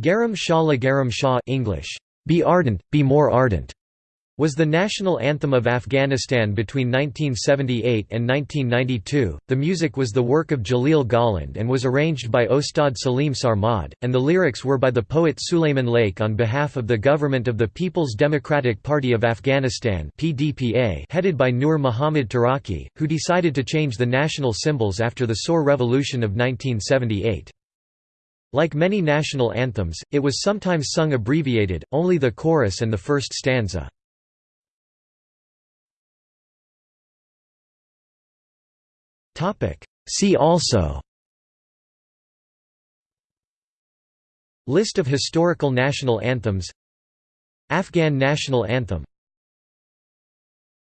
Garam Shah La Garam Shah English, Be Ardent, Be More Ardent, was the national anthem of Afghanistan between 1978 and 1992. The music was the work of Jalil Ghahland and was arranged by Ostad Salim Sarmad, and the lyrics were by the poet Sulayman Layeq on behalf of the government of the People's Democratic Party of Afghanistan (PDPA), headed by Nur Muhammad Taraki, who decided to change the national symbols after the Saur Revolution of 1978. Like many national anthems, it was sometimes sung abbreviated, only the chorus and the first stanza. See also. List of historical national anthems. Afghan national anthem